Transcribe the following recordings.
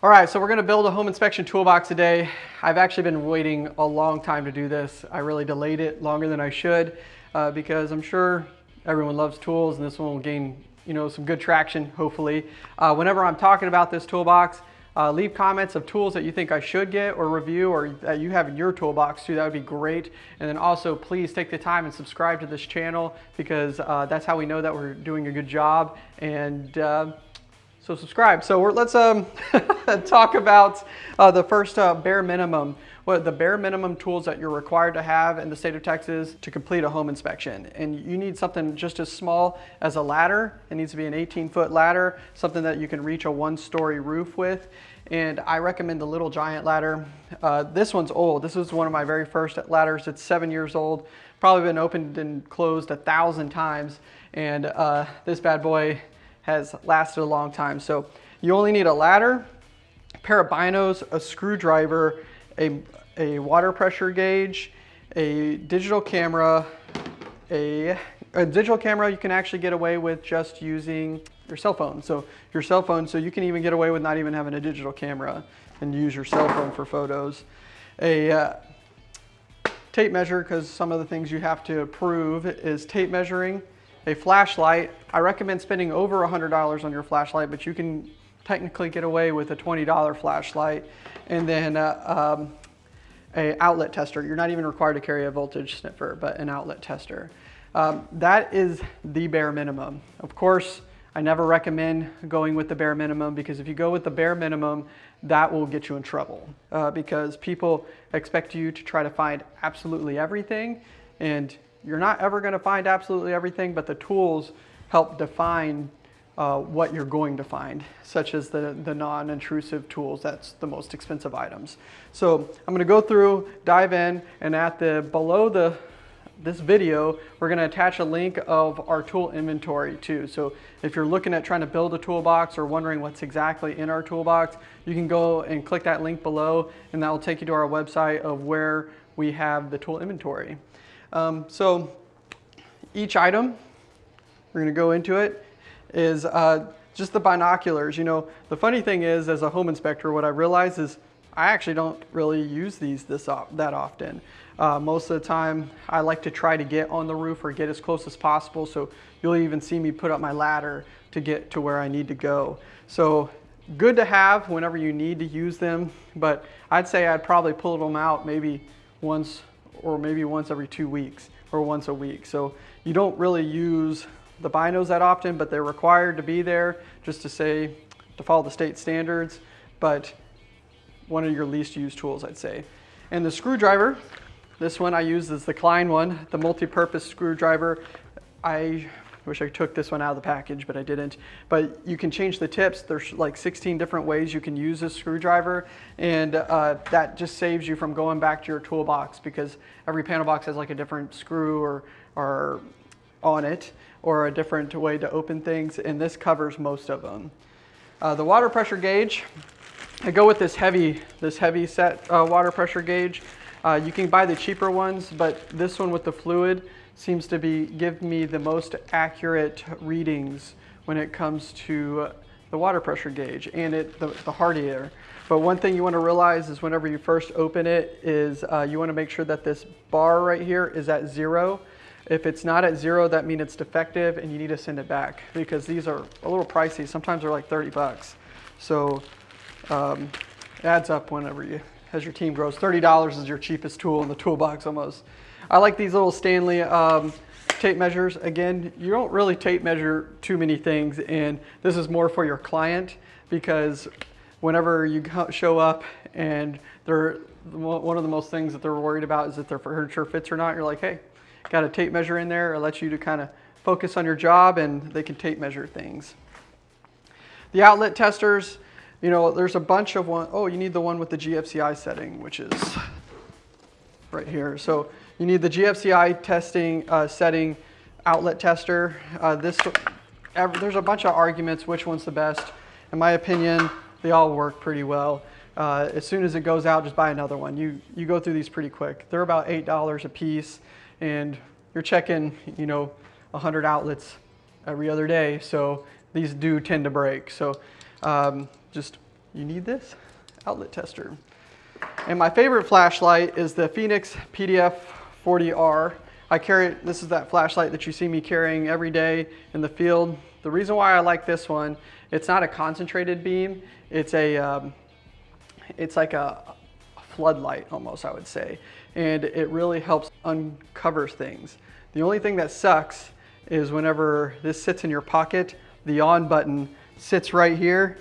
All right, so we're gonna build a home inspection toolbox today. I've actually been waiting a long time to do this. I really delayed it longer than I should uh, because I'm sure everyone loves tools and this one will gain you know, some good traction, hopefully. Uh, whenever I'm talking about this toolbox, uh, leave comments of tools that you think I should get or review or that you have in your toolbox too. That would be great. And then also please take the time and subscribe to this channel because uh, that's how we know that we're doing a good job. And uh, so subscribe. So let's um, talk about uh, the first uh, bare minimum, what the bare minimum tools that you're required to have in the state of Texas to complete a home inspection. And you need something just as small as a ladder. It needs to be an 18 foot ladder, something that you can reach a one story roof with. And I recommend the Little Giant ladder. Uh, this one's old. This is one of my very first ladders. It's seven years old. Probably been opened and closed a thousand times. And uh, this bad boy has lasted a long time. So you only need a ladder, a pair of binos, a screwdriver, a, a water pressure gauge, a digital camera, a, a digital camera you can actually get away with just using your cell phone. So your cell phone, so you can even get away with not even having a digital camera and use your cell phone for photos. A uh, tape measure, because some of the things you have to prove is tape measuring a flashlight. I recommend spending over $100 on your flashlight, but you can technically get away with a $20 flashlight. And then uh, um, a outlet tester. You're not even required to carry a voltage sniffer, but an outlet tester. Um, that is the bare minimum. Of course, I never recommend going with the bare minimum because if you go with the bare minimum, that will get you in trouble uh, because people expect you to try to find absolutely everything and you're not ever going to find absolutely everything, but the tools help define uh, what you're going to find, such as the, the non-intrusive tools. That's the most expensive items. So I'm going to go through, dive in, and at the below the this video, we're going to attach a link of our tool inventory too. So if you're looking at trying to build a toolbox or wondering what's exactly in our toolbox, you can go and click that link below and that will take you to our website of where we have the tool inventory. Um, so each item, we're gonna go into it, is uh, just the binoculars. You know, the funny thing is, as a home inspector, what I realize is I actually don't really use these this that often. Uh, most of the time, I like to try to get on the roof or get as close as possible. So you'll even see me put up my ladder to get to where I need to go. So good to have whenever you need to use them, but I'd say I'd probably pull them out maybe once or maybe once every two weeks or once a week. So you don't really use the binos that often, but they're required to be there just to say, to follow the state standards, but one of your least used tools, I'd say. And the screwdriver, this one I use is the Klein one, the multi-purpose screwdriver. I wish I took this one out of the package, but I didn't. But you can change the tips. There's like 16 different ways you can use a screwdriver. And uh, that just saves you from going back to your toolbox because every panel box has like a different screw or, or on it or a different way to open things. And this covers most of them. Uh, the water pressure gauge, I go with this heavy, this heavy set uh, water pressure gauge. Uh, you can buy the cheaper ones, but this one with the fluid, seems to be give me the most accurate readings when it comes to the water pressure gauge and it the, the hard air. But one thing you want to realize is whenever you first open it is uh, you want to make sure that this bar right here is at zero. If it's not at zero, that means it's defective and you need to send it back because these are a little pricey. Sometimes they're like 30 bucks. So um, it adds up whenever you, as your team grows. $30 is your cheapest tool in the toolbox almost. I like these little Stanley um, tape measures. Again, you don't really tape measure too many things and this is more for your client because whenever you show up and they're one of the most things that they're worried about is if their furniture fits or not. You're like, hey, got a tape measure in there. It lets you to kind of focus on your job and they can tape measure things. The outlet testers, you know, there's a bunch of one. Oh, you need the one with the GFCI setting, which is right here. So you need the GFCI testing uh, setting outlet tester. Uh, this, there's a bunch of arguments which one's the best. In my opinion, they all work pretty well. Uh, as soon as it goes out, just buy another one. You, you go through these pretty quick. They're about $8 a piece and you're checking, you know, 100 outlets every other day. So these do tend to break. So um, just you need this outlet tester. And my favorite flashlight is the Fenix PDF 40R. I carry, this is that flashlight that you see me carrying every day in the field. The reason why I like this one, it's not a concentrated beam. It's a, um, it's like a floodlight almost, I would say. And it really helps uncover things. The only thing that sucks is whenever this sits in your pocket, the on button sits right here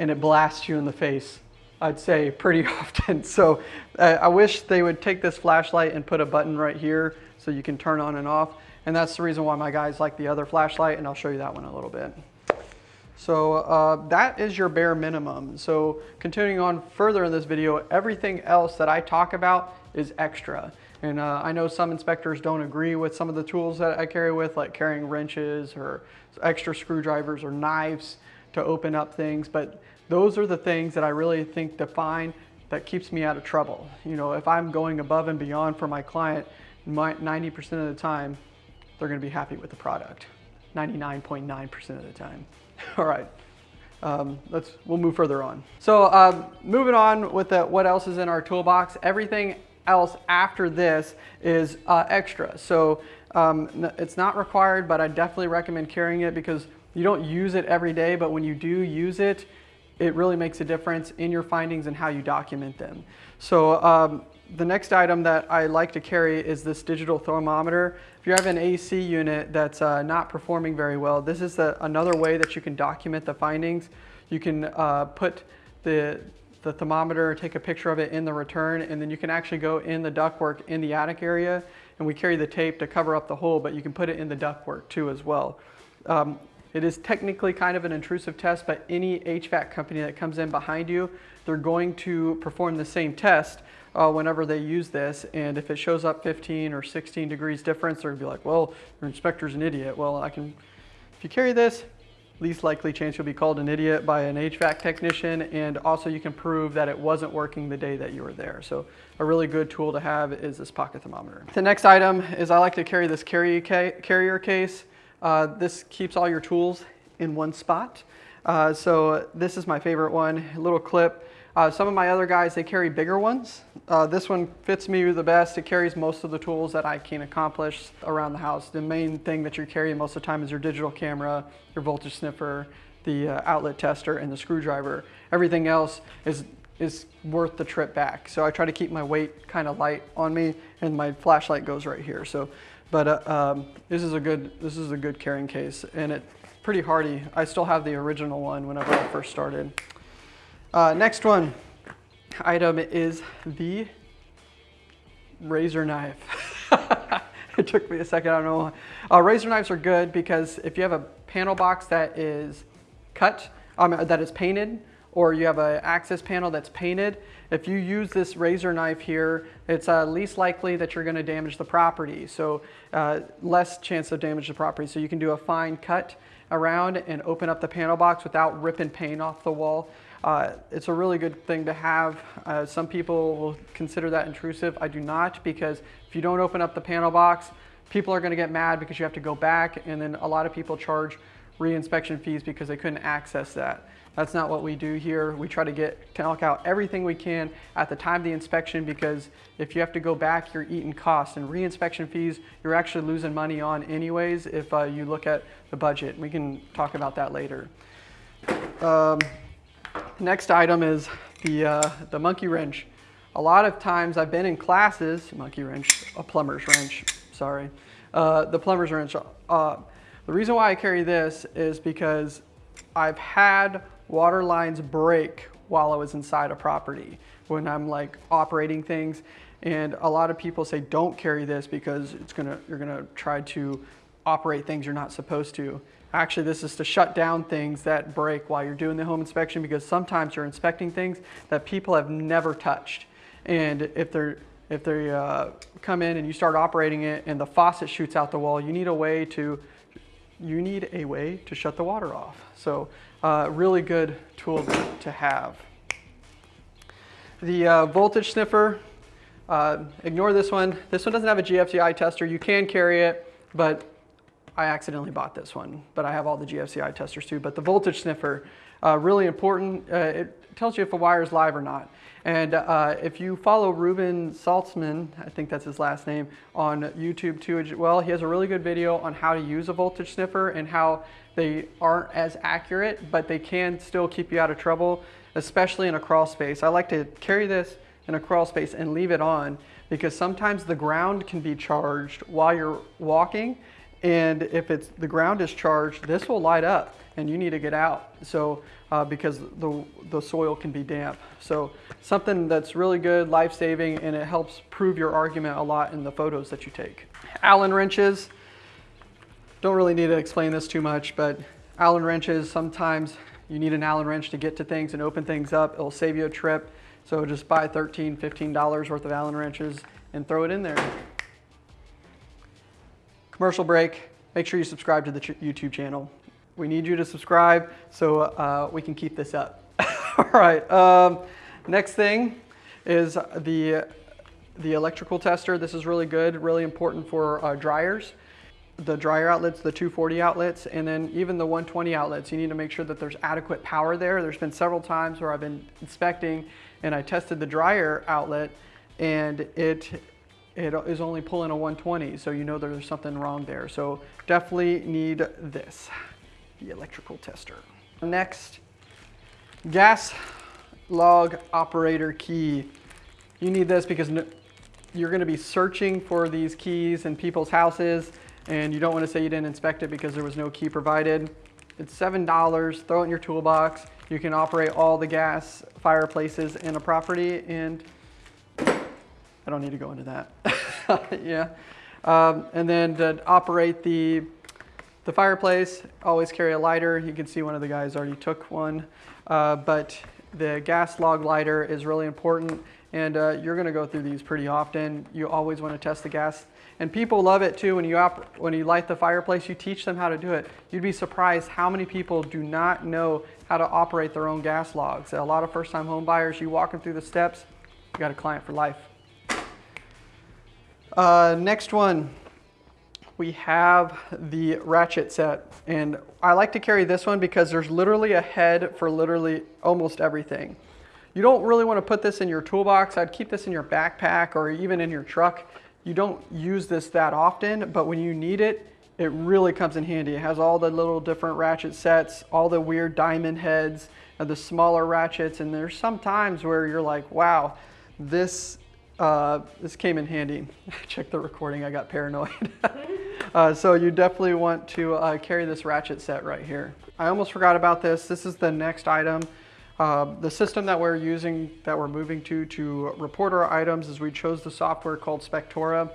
and it blasts you in the face. I'd say pretty often. So uh, I wish they would take this flashlight and put a button right here so you can turn on and off. And that's the reason why my guys like the other flashlight and I'll show you that one a little bit. So uh, that is your bare minimum. So continuing on further in this video, everything else that I talk about is extra. And uh, I know some inspectors don't agree with some of the tools that I carry with, like carrying wrenches or extra screwdrivers or knives to open up things. But those are the things that I really think define that keeps me out of trouble. You know, if I'm going above and beyond for my client, 90% of the time, they're gonna be happy with the product. 99.9% of the time. All right, um, let's, we'll move further on. So um, moving on with the, what else is in our toolbox, everything else after this is uh, extra. So um, it's not required, but I definitely recommend carrying it because you don't use it every day, but when you do use it, it really makes a difference in your findings and how you document them. So um, the next item that I like to carry is this digital thermometer. If you have an AC unit that's uh, not performing very well, this is the, another way that you can document the findings. You can uh, put the, the thermometer, take a picture of it in the return, and then you can actually go in the ductwork in the attic area, and we carry the tape to cover up the hole, but you can put it in the ductwork too as well. Um, it is technically kind of an intrusive test, but any HVAC company that comes in behind you, they're going to perform the same test uh, whenever they use this. And if it shows up 15 or 16 degrees difference, they're gonna be like, well, your inspector's an idiot. Well, I can, if you carry this, least likely chance you'll be called an idiot by an HVAC technician. And also you can prove that it wasn't working the day that you were there. So a really good tool to have is this pocket thermometer. The next item is I like to carry this carry carrier case. Uh, this keeps all your tools in one spot. Uh, so this is my favorite one, a little clip. Uh, some of my other guys, they carry bigger ones. Uh, this one fits me the best. It carries most of the tools that I can accomplish around the house. The main thing that you're carrying most of the time is your digital camera, your voltage sniffer, the uh, outlet tester, and the screwdriver. Everything else is is worth the trip back. So I try to keep my weight kind of light on me and my flashlight goes right here. So but uh, um, this is a good this is a good carrying case, and it's pretty hardy. I still have the original one whenever I first started. Uh, next one item is the razor knife. it took me a second, I don't know. Uh, razor knives are good because if you have a panel box that is cut, um, that is painted, or you have an access panel that's painted, if you use this razor knife here, it's uh, least likely that you're gonna damage the property. So uh, less chance of damage to property. So you can do a fine cut around and open up the panel box without ripping paint off the wall. Uh, it's a really good thing to have. Uh, some people will consider that intrusive. I do not because if you don't open up the panel box, people are gonna get mad because you have to go back and then a lot of people charge re-inspection fees because they couldn't access that. That's not what we do here. We try to get to knock out everything we can at the time of the inspection because if you have to go back, you're eating costs and re-inspection fees, you're actually losing money on anyways if uh, you look at the budget. We can talk about that later. Um, next item is the, uh, the monkey wrench. A lot of times I've been in classes, monkey wrench, a plumber's wrench, sorry, uh, the plumber's wrench. The reason why I carry this is because I've had water lines break while I was inside a property when I'm like operating things. And a lot of people say, don't carry this because it's gonna, you're gonna try to operate things you're not supposed to. Actually, this is to shut down things that break while you're doing the home inspection because sometimes you're inspecting things that people have never touched. And if they're if they uh, come in and you start operating it and the faucet shoots out the wall, you need a way to you need a way to shut the water off. So uh, really good tool to have. The uh, voltage sniffer, uh, ignore this one. This one doesn't have a GFCI tester. You can carry it, but I accidentally bought this one. But I have all the GFCI testers too. But the voltage sniffer, uh, really important. Uh, it tells you if a wire is live or not. And uh, if you follow Reuben Saltzman, I think that's his last name, on YouTube too, well, he has a really good video on how to use a voltage sniffer and how they aren't as accurate, but they can still keep you out of trouble, especially in a crawl space. I like to carry this in a crawl space and leave it on because sometimes the ground can be charged while you're walking and if it's the ground is charged, this will light up and you need to get out. So uh, because the, the soil can be damp. So something that's really good, life-saving, and it helps prove your argument a lot in the photos that you take. Allen wrenches, don't really need to explain this too much, but Allen wrenches, sometimes you need an Allen wrench to get to things and open things up. It'll save you a trip. So just buy $13, $15 worth of Allen wrenches and throw it in there. Commercial break, make sure you subscribe to the YouTube channel. We need you to subscribe so uh, we can keep this up. All right, um, next thing is the, the electrical tester. This is really good, really important for uh, dryers. The dryer outlets, the 240 outlets, and then even the 120 outlets. You need to make sure that there's adequate power there. There's been several times where I've been inspecting and I tested the dryer outlet and it it is only pulling a 120, so you know there's something wrong there. So definitely need this, the electrical tester. Next, gas log operator key. You need this because you're gonna be searching for these keys in people's houses and you don't wanna say you didn't inspect it because there was no key provided. It's $7, throw it in your toolbox. You can operate all the gas fireplaces in a property and I don't need to go into that. yeah. Um, and then to operate the, the fireplace, always carry a lighter. You can see one of the guys already took one. Uh, but the gas log lighter is really important and uh, you're gonna go through these pretty often. You always wanna test the gas. And people love it too when you, when you light the fireplace, you teach them how to do it. You'd be surprised how many people do not know how to operate their own gas logs. A lot of first time home buyers, you walk them through the steps, you got a client for life. Uh, next one, we have the ratchet set. And I like to carry this one because there's literally a head for literally almost everything. You don't really want to put this in your toolbox. I'd keep this in your backpack or even in your truck. You don't use this that often, but when you need it, it really comes in handy. It has all the little different ratchet sets, all the weird diamond heads, the smaller ratchets, and there's some times where you're like, wow, this uh, this came in handy. Check the recording, I got paranoid. uh, so you definitely want to uh, carry this ratchet set right here. I almost forgot about this. This is the next item. Uh, the system that we're using, that we're moving to, to report our items is we chose the software called Spectora.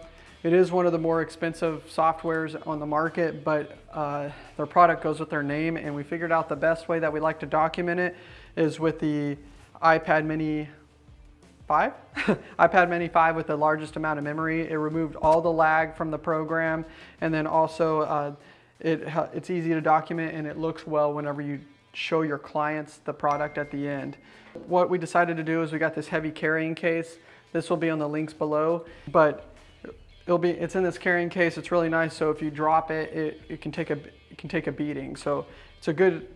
It is one of the more expensive softwares on the market, but uh, their product goes with their name, and we figured out the best way that we like to document it is with the iPad mini 5, iPad mini 5 with the largest amount of memory. It removed all the lag from the program and then also uh, it, it's easy to document and it looks well whenever you show your clients the product at the end. What we decided to do is we got this heavy carrying case. This will be on the links below, but it'll be it's in this carrying case. It's really nice. So if you drop it, it, it can take a it can take a beating. So it's a good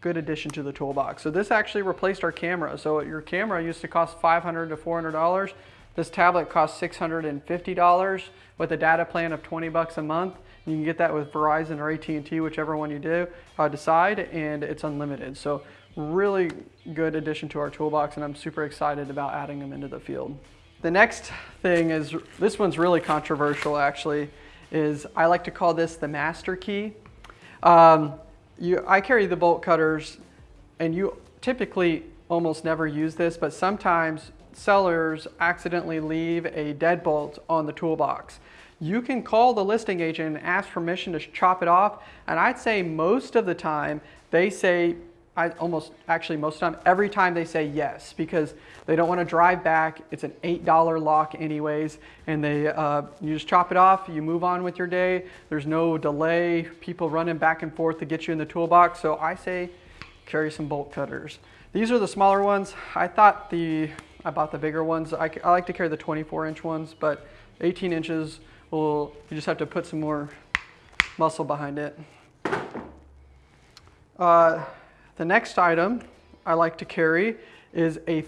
good addition to the toolbox. So this actually replaced our camera. So your camera used to cost $500 to $400. This tablet costs $650 with a data plan of 20 bucks a month. You can get that with Verizon or AT&T, whichever one you do uh, decide, and it's unlimited. So really good addition to our toolbox, and I'm super excited about adding them into the field. The next thing is, this one's really controversial actually, is I like to call this the master key. Um, you, I carry the bolt cutters and you typically almost never use this, but sometimes sellers accidentally leave a deadbolt on the toolbox. You can call the listing agent and ask permission to chop it off, and I'd say most of the time they say I almost actually most time, every time they say yes because they don't want to drive back. It's an $8 lock anyways, and they uh, you just chop it off, you move on with your day. There's no delay, people running back and forth to get you in the toolbox. So I say carry some bolt cutters. These are the smaller ones. I thought the, I bought the bigger ones. I, I like to carry the 24 inch ones, but 18 inches will, you just have to put some more muscle behind it. Uh, the next item I like to carry is a,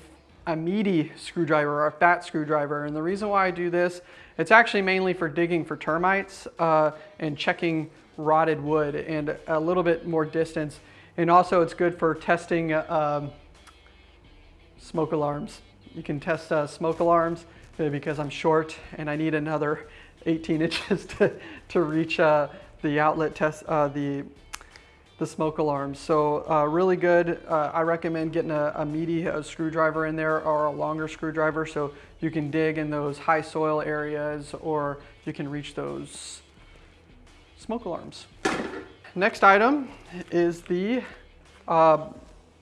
a meaty screwdriver or a fat screwdriver. And the reason why I do this, it's actually mainly for digging for termites uh, and checking rotted wood and a little bit more distance. And also it's good for testing um, smoke alarms. You can test uh, smoke alarms uh, because I'm short and I need another 18 inches to, to reach uh, the outlet test, uh, the, the smoke alarms. So uh, really good. Uh, I recommend getting a, a meaty uh, screwdriver in there or a longer screwdriver so you can dig in those high soil areas or you can reach those smoke alarms. Next item is the uh,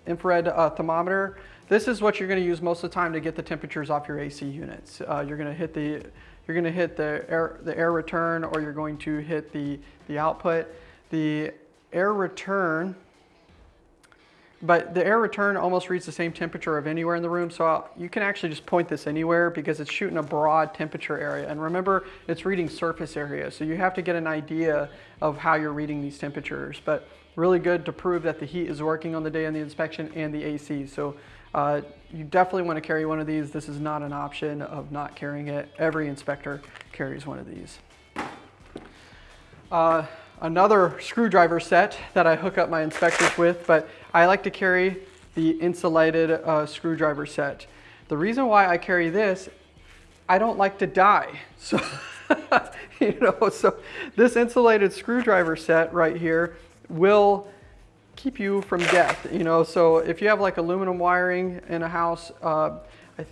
infrared thermometer. This is what you're going to use most of the time to get the temperatures off your AC units. you're going to hit the you're going to hit the air, the air return or you're going to hit the, the output. The air return, but the air return almost reads the same temperature of anywhere in the room. So I'll, you can actually just point this anywhere because it's shooting a broad temperature area. And remember, it's reading surface area. So you have to get an idea of how you're reading these temperatures. But really good to prove that the heat is working on the day of the inspection and the AC. So uh, you definitely want to carry one of these. This is not an option of not carrying it. Every inspector carries one of these. Uh, another screwdriver set that I hook up my inspectors with, but I like to carry the insulated uh, screwdriver set. The reason why I carry this, I don't like to die. So, you know, so this insulated screwdriver set right here will keep you from death, you know. So if you have like aluminum wiring in a house, uh, I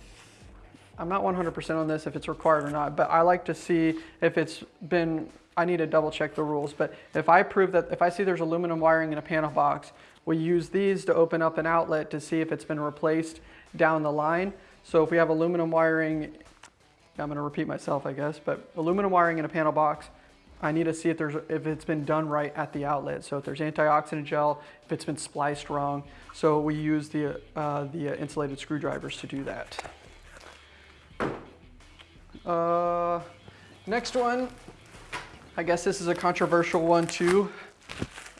I'm not 100% on this if it's required or not, but I like to see if it's been, I need to double check the rules, but if I prove that, if I see there's aluminum wiring in a panel box, we use these to open up an outlet to see if it's been replaced down the line. So if we have aluminum wiring, I'm gonna repeat myself, I guess, but aluminum wiring in a panel box, I need to see if, there's, if it's been done right at the outlet. So if there's antioxidant gel, if it's been spliced wrong. So we use the, uh, the insulated screwdrivers to do that. Uh, next one, I guess this is a controversial one too.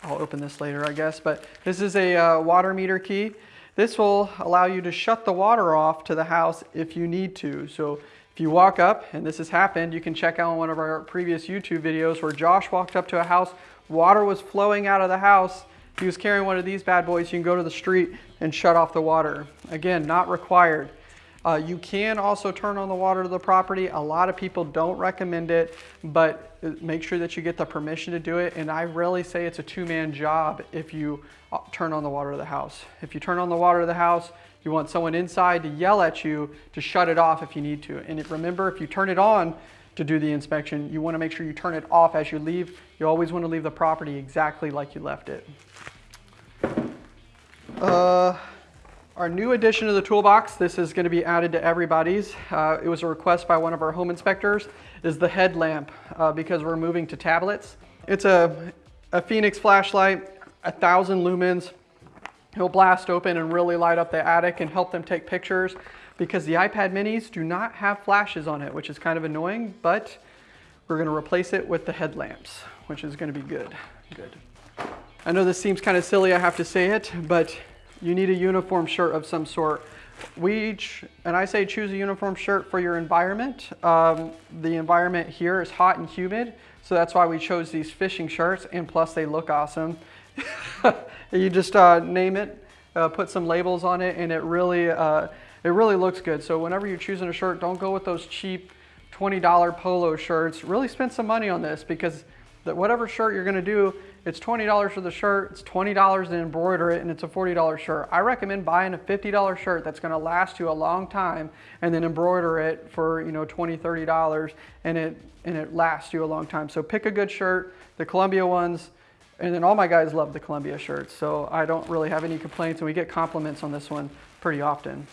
I'll open this later, I guess, but this is a uh, water meter key. This will allow you to shut the water off to the house if you need to. So if you walk up, and this has happened, you can check out one of our previous YouTube videos where Josh walked up to a house, water was flowing out of the house, he was carrying one of these bad boys, you can go to the street and shut off the water. Again, not required. Uh, you can also turn on the water to the property. A lot of people don't recommend it, but make sure that you get the permission to do it. And I really say it's a two-man job if you uh, turn on the water to the house. If you turn on the water to the house, you want someone inside to yell at you to shut it off if you need to. And remember, if you turn it on to do the inspection, you want to make sure you turn it off as you leave. You always want to leave the property exactly like you left it. Uh, our new addition to the toolbox, this is going to be added to everybody's. Uh, it was a request by one of our home inspectors, is the headlamp uh, because we're moving to tablets. It's a, a Fenix flashlight, a thousand lumens, It'll blast open and really light up the attic and help them take pictures because the iPad minis do not have flashes on it, which is kind of annoying, but we're gonna replace it with the headlamps, which is gonna be good, good. I know this seems kind of silly, I have to say it, but you need a uniform shirt of some sort. We, and I say choose a uniform shirt for your environment. Um, the environment here is hot and humid, so that's why we chose these fishing shirts, and plus they look awesome. you just uh, name it, uh, put some labels on it, and it really, uh, it really looks good. So whenever you're choosing a shirt, don't go with those cheap $20 polo shirts. Really spend some money on this because that whatever shirt you're gonna do, it's $20 for the shirt, it's $20 to embroider it, and it's a $40 shirt. I recommend buying a $50 shirt that's gonna last you a long time and then embroider it for you know $20, $30 and it, and it lasts you a long time. So pick a good shirt. The Columbia ones, and then all my guys love the Columbia shirts, so I don't really have any complaints, and we get compliments on this one pretty often.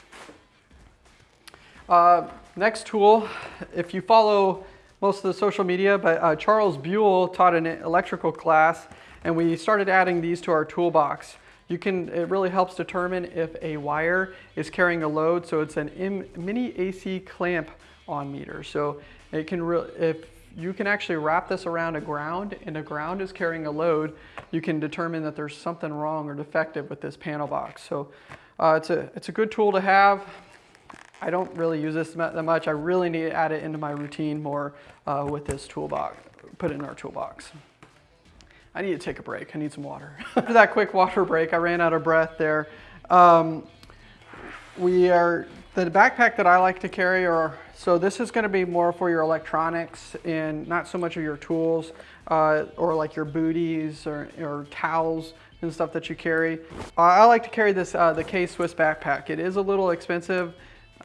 Uh, next tool, if you follow most of the social media, but uh, Charles Buell taught an electrical class, and we started adding these to our toolbox. You can, it really helps determine if a wire is carrying a load, so it's an M mini AC clamp on meter. So it can, if you can actually wrap this around a ground and a ground is carrying a load, you can determine that there's something wrong or defective with this panel box. So Uh, it's, a, it's a good tool to have. I don't really use this that much. I really need to add it into my routine more uh, with this toolbox, put it in our toolbox. I need to take a break. I need some water. After that quick water break, I ran out of breath there. Um, we are, the backpack that I like to carry are, so this is gonna be more for your electronics and not so much of your tools uh, or like your booties or, or towels and stuff that you carry. Uh, I like to carry this, uh, the K-Swiss backpack. It is a little expensive.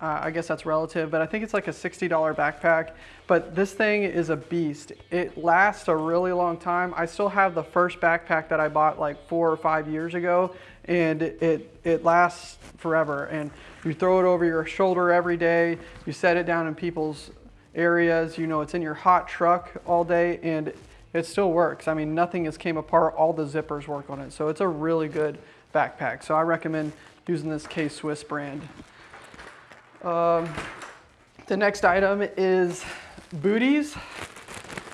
Uh, I guess that's relative, but I think it's like a $60 backpack. But this thing is a beast. It lasts a really long time. I still have the first backpack that I bought like four or five years ago, and it, it lasts forever. And you throw it over your shoulder every day. You set it down in people's areas. You know, it's in your hot truck all day, and it still works. I mean, nothing has came apart. All the zippers work on it. So it's a really good backpack. So I recommend using this K-Swiss brand. Um, the next item is booties.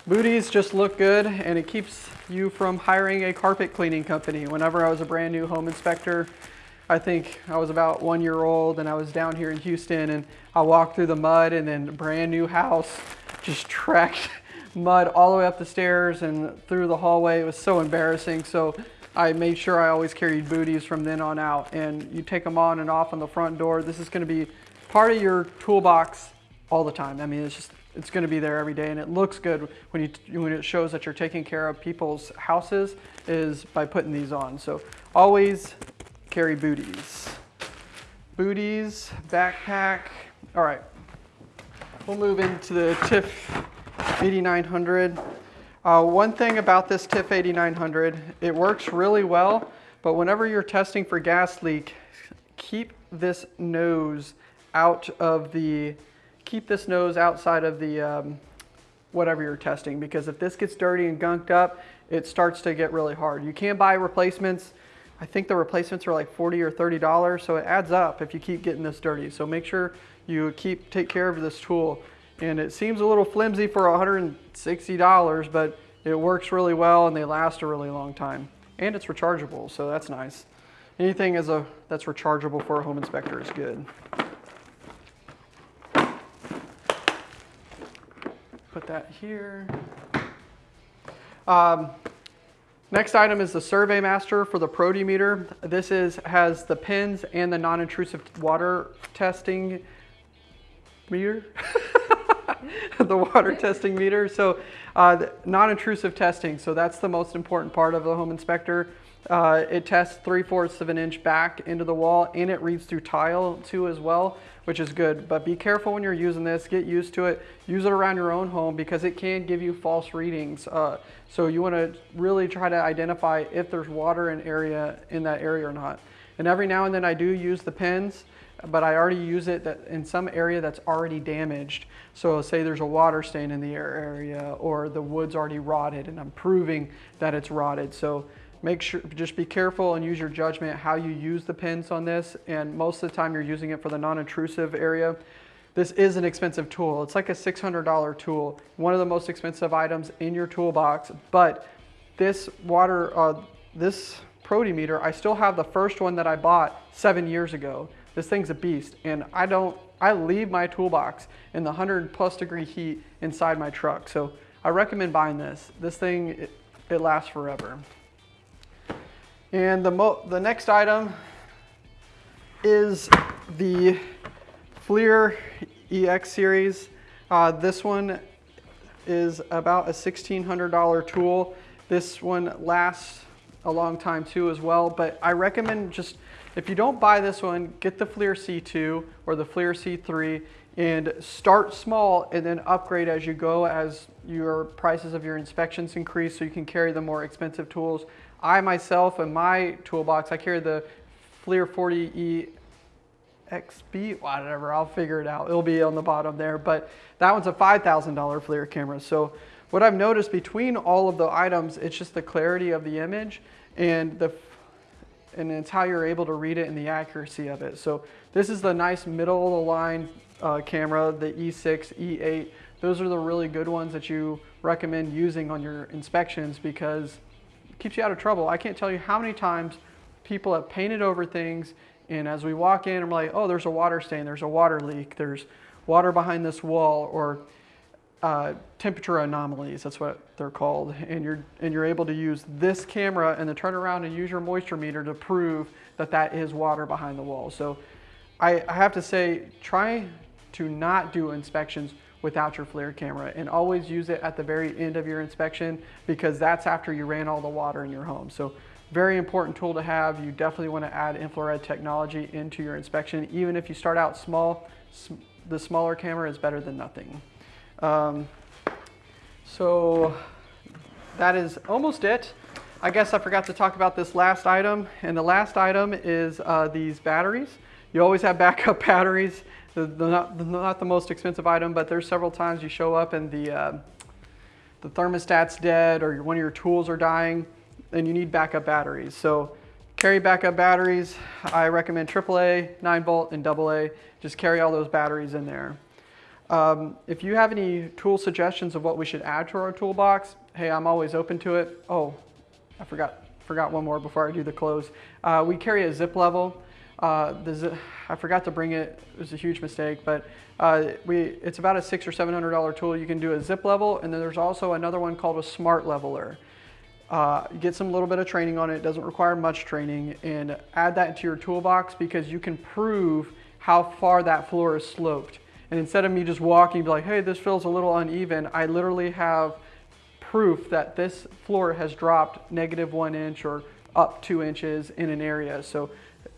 Booties just look good and it keeps you from hiring a carpet cleaning company. Whenever I was a brand new home inspector, I think I was about one year old and I was down here in Houston and I walked through the mud and then brand new house just tracked mud all the way up the stairs and through the hallway. It was so embarrassing. So I made sure I always carried booties from then on out and you take them on and off on the front door. This is gonna be part of your toolbox all the time. I mean, it's just, it's gonna be there every day and it looks good when, you, when it shows that you're taking care of people's houses is by putting these on. So always carry booties. Booties, backpack. All right, we'll move into the TIF 8900. Uh, one thing about this TIF 8900, it works really well, but whenever you're testing for gas leak, keep this nose out of the, keep this nose outside of the, um, whatever you're testing, because if this gets dirty and gunked up, it starts to get really hard. You can buy replacements. I think the replacements are like 40 or $30, so it adds up if you keep getting this dirty. So make sure you keep, take care of this tool. And it seems a little flimsy for $160, but it works really well and they last a really long time. And it's rechargeable, so that's nice. Anything as a, that's rechargeable for a home inspector is good. Put that here. Um, next item is the Survey Master for the Protimeter. This is has the pins and the non-intrusive water testing meter. the water testing meter. So uh, non-intrusive testing. So that's the most important part of the home inspector. Uh, it tests 3 fourths of an inch back into the wall and it reads through tile too as well, which is good. But be careful when you're using this, get used to it. Use it around your own home because it can give you false readings. Uh, so you wanna really try to identify if there's water in area in that area or not. And every now and then I do use the pins, but I already use it that in some area that's already damaged. So say there's a water stain in the area or the wood's already rotted and I'm proving that it's rotted. So make sure, just be careful and use your judgment how you use the pins on this. And most of the time you're using it for the non-intrusive area. This is an expensive tool. It's like a $600 tool, one of the most expensive items in your toolbox. But this water, uh, this Protimeter, I still have the first one that I bought seven years ago. This thing's a beast, and I don't, I leave my toolbox in the 100 plus degree heat inside my truck. So I recommend buying this. This thing, it, it lasts forever. And the, the next item is the FLIR EX series. Uh, this one is about a $1,600 tool. This one lasts a long time too as well, but I recommend just, if you don't buy this one, get the FLIR C2 or the FLIR C3 and start small and then upgrade as you go as your prices of your inspections increase so you can carry the more expensive tools. I myself, in my toolbox, I carry the FLIR 40E XB, whatever, I'll figure it out. It'll be on the bottom there, but that one's a $5,000 FLIR camera. So what I've noticed between all of the items, it's just the clarity of the image and the and it's how you're able to read it and the accuracy of it. So this is the nice middle of the line uh, camera, the E6, E8. Those are the really good ones that you recommend using on your inspections because keeps you out of trouble. I can't tell you how many times people have painted over things And as we walk in, I'm like, oh, there's a water stain, there's a water leak, there's water behind this wall, or uh, temperature anomalies, that's what they're called. And you're, and you're able to use this camera and then turn around and use your moisture meter to prove that that is water behind the wall. So I, I have to say, try to not do inspections without your FLIR camera and always use it at the very end of your inspection because that's after you ran all the water in your home. So very important tool to have. You definitely want to add infrared technology into your inspection. Even if you start out small, the smaller camera is better than nothing. Um, so that is almost it. I guess I forgot to talk about this last item. And the last item is uh, these batteries. You always have backup batteries. They're not, they're not, the most expensive item, but there's several times you show up and the, uh, the thermostat's dead or one of your tools are dying and you need backup batteries. So carry backup batteries. I recommend AAA, 9 volt, and AA. Just carry all those batteries in there. Um, if you have any tool suggestions of what we should add to our toolbox, hey, I'm always open to it. Oh, I forgot, forgot one more before I do the close. Uh, we carry a zip level. Uh, I forgot to bring it. It was a huge mistake, but uh, we, it's about a six or seven hundred dollar tool. You can do a zip level, and then there's also another one called a smart leveler. Uh, get some little bit of training on it. It doesn't require much training, and add that into your toolbox because you can prove how far that floor is sloped. And instead of me just walking, be like, hey, this feels a little uneven, I literally have proof that this floor has dropped negative one inch or up two inches in an area. So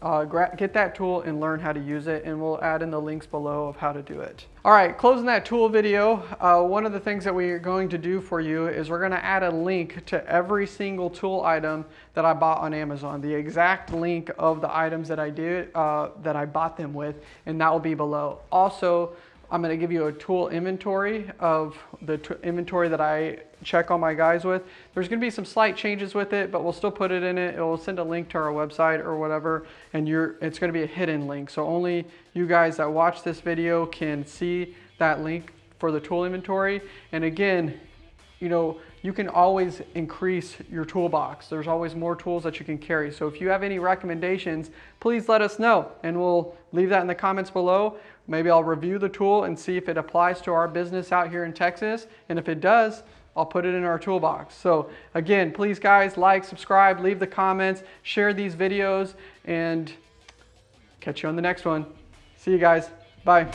uh, get that tool and learn how to use it and we'll add in the links below of how to do it. All right, closing that tool video, uh, one of the things that we are going to do for you is we're gonna add a link to every single tool item that I bought on Amazon, the exact link of the items that I did, uh, that I bought them with, and that will be below. Also, I'm gonna give you a tool inventory of the inventory that I check all my guys with. There's gonna be some slight changes with it, but we'll still put it in it. It will send a link to our website or whatever, and you're, it's gonna be a hidden link. So only you guys that watch this video can see that link for the tool inventory. And again, you know, you can always increase your toolbox. There's always more tools that you can carry. So if you have any recommendations, please let us know and we'll leave that in the comments below. Maybe I'll review the tool and see if it applies to our business out here in Texas. And if it does, I'll put it in our toolbox. So again, please guys, like, subscribe, leave the comments, share these videos, and catch you on the next one. See you guys. Bye.